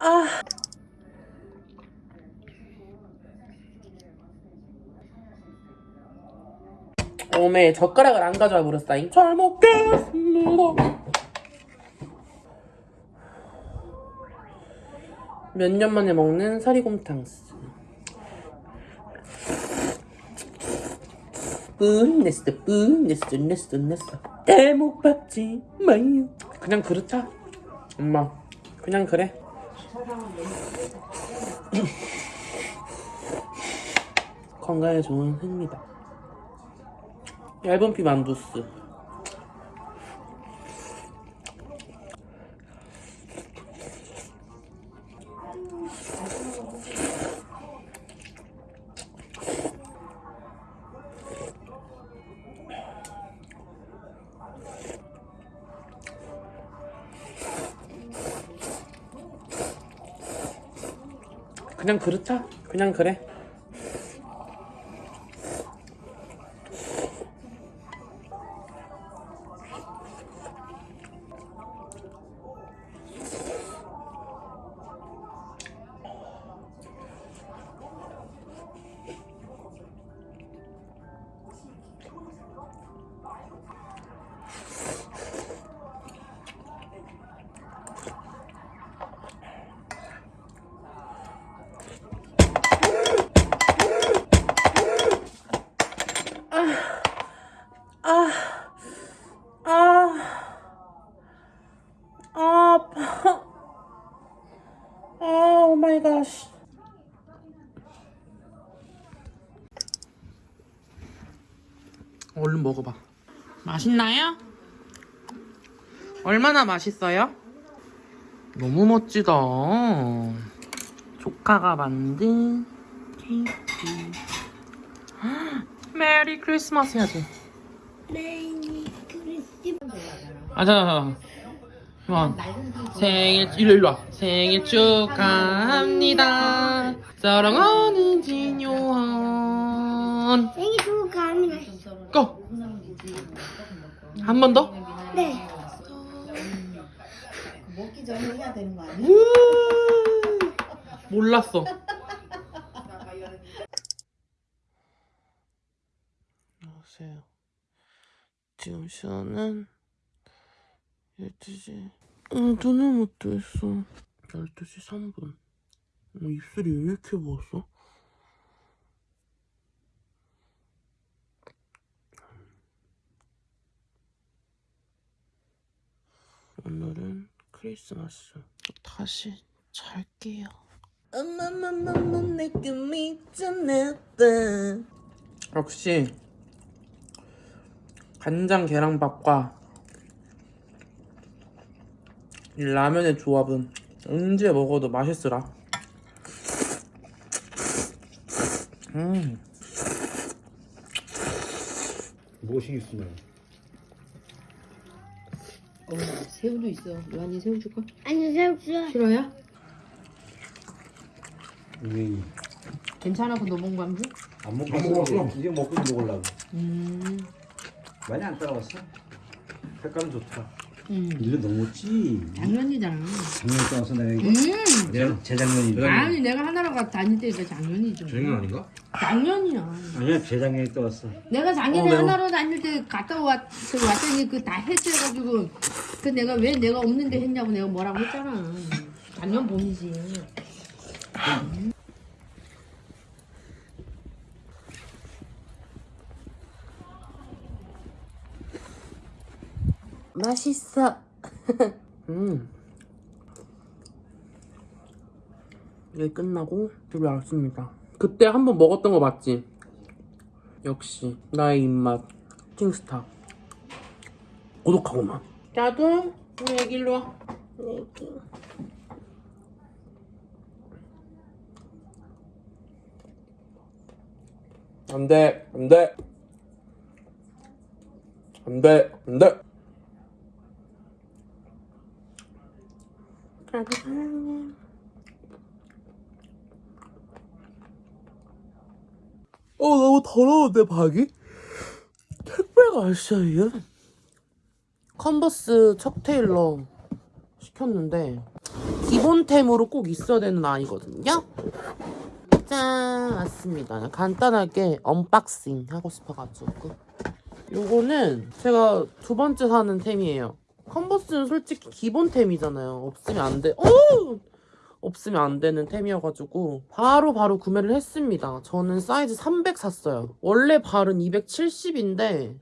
아. 오메 젓가락을 안 가져와 버렸다잉. 잘 먹겠습니다. 몇 년 만에 먹는 사리곰탕스. 뿐 냈어 뿐 냈어 냈어 냈어. 대목 받지 마요. 그냥 그렇다. 엄마 그냥 그래. 건강에 좋은 흙입니다. 얇은 피 만두스 그냥 그렇다? 그냥 그래 얼른 먹어봐. 맛있나요? 얼마나 맛있어요? 너무 멋지다. 조카가 만든 케이크. Merry Christmas 해야지. Merry Christmas 아, 자, 자, 자. 생일, 일로 와. 생일 축하합니다. 사랑하는 진요한. 생일 축하합니다 고! 한 번 더? 네 먹기 전에 해야 되는 거 아니야? 우! 몰랐어. 안녕하세요. 지금 시간은 12시. 어, 눈을 못 뜨겠어. 12시 3분. 어, 입술이 왜 이렇게 부었어? 오늘은 크리스마스. 다시 잘게요. 엄마마마마 내게 미쳐냈다. 역시 간장 계란밥과 이 라면의 조합은 언제 먹어도 맛있으라. 음, 무엇이 있으면 어, 새우도 있어. 요한이 새우 줄까? 아니 새우 싫어 싫어요? 왜 괜찮아, 그 노봉 광주? 안 먹고 안 먹었어. 이제 먹고 먹으려고 음, 많이 안 따라왔어 색깔은 좋다 음. 1년 넘었지 작년이잖아. 작년 따라서 내가 이거 음. 재- 재작년이다 아니, 내가 하나로 다닐 때니까 작년이죠. 재작년 아닌가? 작년이야. 아니야 재작년에 떠왔어 내가 작년에 어. 하나로 다닐 때 갔다 왔, 그 왔더니 그 다 해체해가지고 그 내가 왜 내가 없는데 했냐고 내가 뭐라고 했잖아. 작년 봄이지. 맛있어. 음. 이게 끝나고 집에 왔습니다. 그때 한 번 먹었던 거 맞지? 역시 나의 입맛 킹스타. 고독하고만. 자두, 우리 애기 일로 와. 애기. 안 돼, 안 돼. 안 돼, 안 돼. 나도 사랑해. 어, 너무 더러운데, 박이? 택배가 왔어요. 컨버스 척 테일러 시켰는데, 기본템으로 꼭 있어야 되는 아이거든요. 짠 왔습니다. 간단하게 unboxing 하고 싶어가지고 요거는 제가 두 번째 사는 템이에요. 컨버스는 솔직히 기본템이잖아요. 없으면 안 돼. 오! 없으면 안 되는 템이어가지고 바로 바로 구매를 했습니다. 저는 사이즈 300 샀어요. 원래 발은 270인데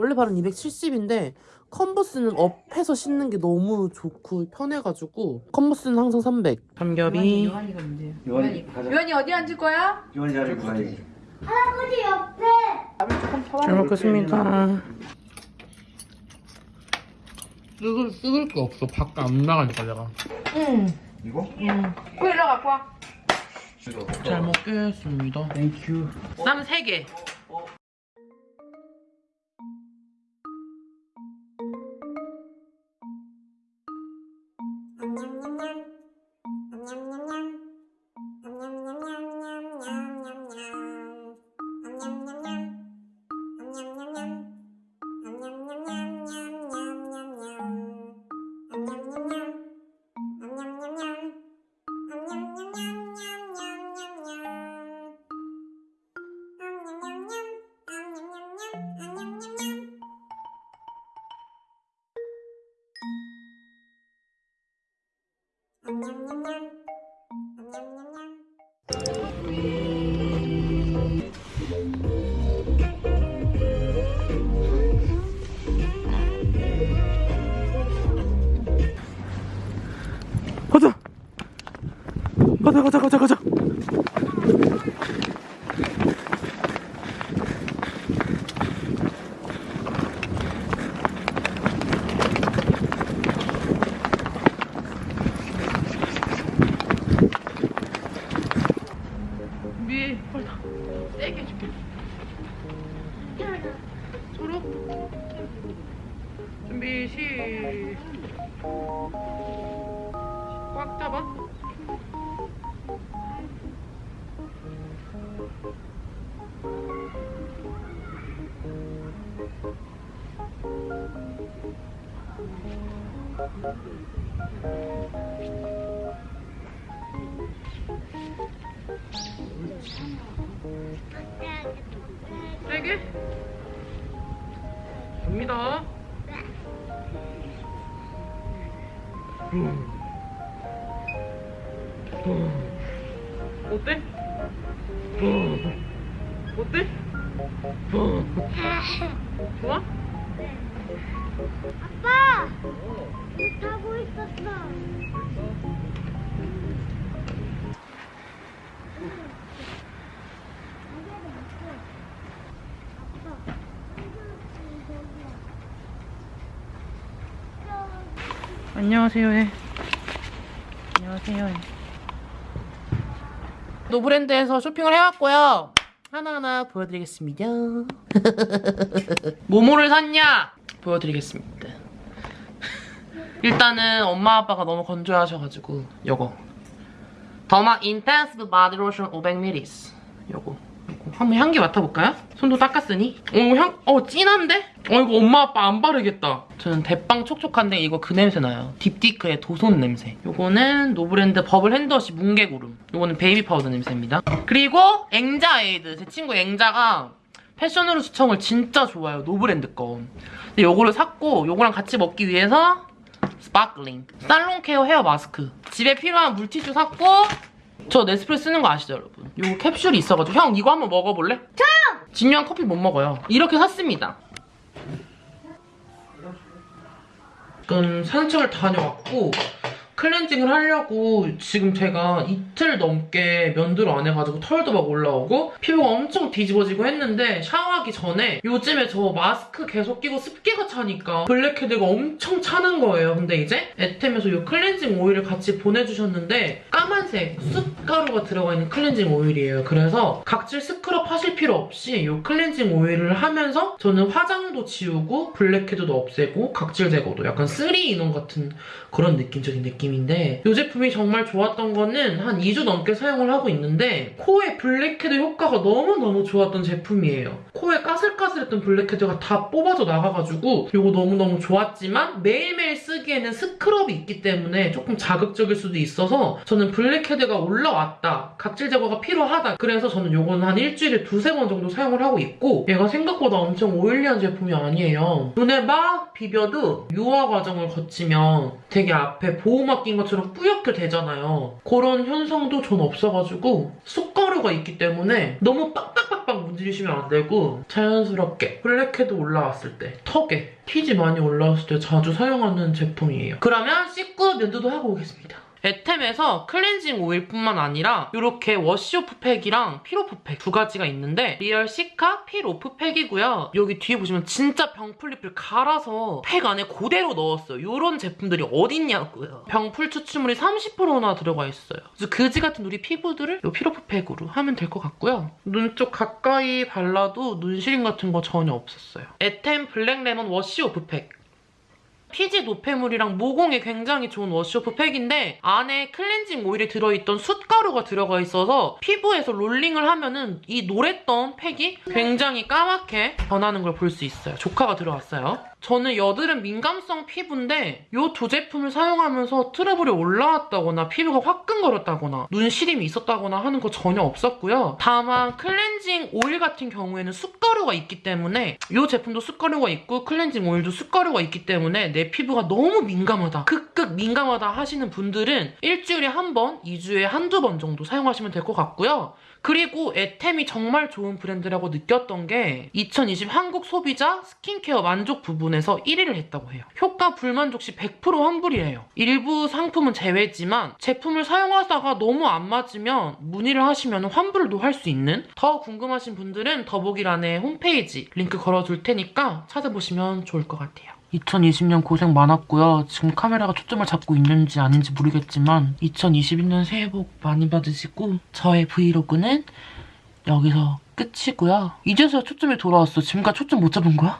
원래 발은 270인데 컨버스는 업해서 신는 게 너무 좋고 편해가지고 컨버스는 항상 300. 삼겹이 요한이가 문제야. 요한이 가자. 요한이 어디 앉을 거야? 요한이 자리 구하야지. 할아버지 옆에. 잘 먹겠습니다. 뜯을, 뜯을 게 없어. 밖에 안 나가니까 내가. 응. 이거? 응. 그 일로 갖고 와. 잘 먹겠습니다. Thank you. 쌈 3개. 가자. 가자 가자 가자 준비 시꽉 잡아. 세게 갑니다 어때? 음. 어때? 좋아? 아빠. 안녕하세요 해. 안녕하세요 해. 노브랜드에서 쇼핑을 해왔고요. 하나하나 보여드리겠습니다. 뭐뭐를 샀냐? 보여드리겠습니다. 일단은 엄마 아빠가 너무 건조하셔가지고 요거 derma intensive body 로션 500ml 요거 요거. 한번 향기 맡아볼까요? 손도 닦았으니? 어 향, 어 진한데? 어 이거 엄마 아빠 안 바르겠다. 저는 대빵 촉촉한데 이거 그 냄새 나요. 딥디크의 도손 냄새. 요거는 노브랜드 bubble hand wash 뭉게구름. 요거는 베이비 파우더 냄새입니다. 그리고 앵자 에이드. 제 친구 앵자가 패션으로 추천을 진짜 좋아요 노브랜드 거 근데 요거를 샀고 요거랑 같이 먹기 위해서 sparkling. 살롱 care hair 마스크. 집에 필요한 물티슈 샀고 저 네스프레소 쓰는 거 아시죠 여러분 요 캡슐이 있어가지고 형 이거 한번 먹어볼래? 저요! 진유한 커피 못 먹어요 이렇게 샀습니다 지금 산책을 다녀왔고 클렌징을 하려고 지금 제가 이틀 넘게 면도를 안 해가지고 털도 막 올라오고 피부가 엄청 뒤집어지고 했는데 샤워하기 전에 요즘에 저 마스크 계속 끼고 습기가 차니까 blackhead가 엄청 차는 거예요. 근데 이제 에템에서 이 클렌징 오일을 같이 보내주셨는데 까만색 숯가루가 들어가 있는 클렌징 오일이에요. 그래서 각질 스크럽 하실 필요 없이 이 클렌징 오일을 하면서 저는 화장도 지우고 blackhead도 없애고 각질 제거도 약간 3 in one 같은 그런 느낌적인 느낌이 느낌인데 이 제품이 정말 좋았던 거는 한 2주 넘게 사용을 하고 있는데 코에 블랙헤드 효과가 너무너무 좋았던 제품이에요. 까슬까슬했던 blackhead가 다 뽑아져 나가가지고 이거 너무너무 좋았지만 매일매일 쓰기에는 scrub이 있기 때문에 조금 자극적일 수도 있어서 저는 blackhead가 올라왔다. 각질 제거가 필요하다. 그래서 저는 이거는 한 일주일에 두세 번 정도 사용을 하고 있고 얘가 생각보다 엄청 oily한 제품이 아니에요. 눈에 막 비벼도 유화 과정을 거치면 되게 앞에 보호막 낀 것처럼 뿌옇게 되잖아요. 그런 현상도 전 없어가지고 숯가루가 있기 때문에 너무 빡빡빡빡 문지르시면 안 되고 자연스럽게 블랙헤드 올라왔을 때 턱에 피지 많이 올라왔을 때 자주 사용하는 제품이에요. 그러면 씻고 면도도 하고 오겠습니다. 에템에서 클렌징 오일뿐만 아니라 이렇게 wash-off 팩이랑 peel-off 팩 두 가지가 있는데 real cica peel-off 팩이고요. 여기 뒤에 보시면 진짜 병풀잎을 갈아서 팩 안에 그대로 넣었어요. 이런 제품들이 어딨냐고요. 병풀 추출물이 30%나 들어가 있어요. 그래서 그지 같은 우리 피부들을 이 peel-off 팩으로 하면 될 것 같고요. 눈 쪽 가까이 발라도 눈시림 같은 거 전혀 없었어요. 에템 블랙 레몬 wash-off 팩 피지 노폐물이랑 모공에 굉장히 좋은 wash-off 팩인데 안에 클렌징 오일이 들어있던 숯가루가 들어가 있어서 피부에서 롤링을 하면은 이 노랬던 팩이 굉장히 까맣게 변하는 걸 볼 수 있어요. 조카가 들어왔어요. 저는 여드름 민감성 피부인데 이 두 제품을 사용하면서 트러블이 올라왔다거나 피부가 화끈거렸다거나 눈 시림이 있었다거나 하는 거 전혀 없었고요. 다만 클렌징 오일 같은 경우에는 숯가루가 있기 때문에 이 제품도 숯가루가 있고 클렌징 오일도 숯가루가 있기 때문에 내 피부가 너무 민감하다, 극극 민감하다 하시는 분들은 일주일에 한 번, 2주에 한두 번 정도 사용하시면 될 것 같고요. 그리고 에템이 정말 좋은 브랜드라고 느꼈던 게 2020 한국 소비자 스킨케어 만족 부분에서 1위를 했다고 해요. 효과 불만족 시 100% 환불이에요. 일부 상품은 제외지만 제품을 사용하다가 너무 안 맞으면 문의를 하시면 환불도 할 수 있는 더 궁금하신 분들은 더보기란에 홈페이지 링크 걸어둘 테니까 찾아보시면 좋을 것 같아요. 2020년 고생 많았고요. 지금 카메라가 초점을 잡고 있는지 아닌지 모르겠지만 2021년 새해 복 많이 받으시고 저의 브이로그는 여기서 끝이고요. 이제서야 초점이 돌아왔어. 지금까지 초점 못 잡은 거야?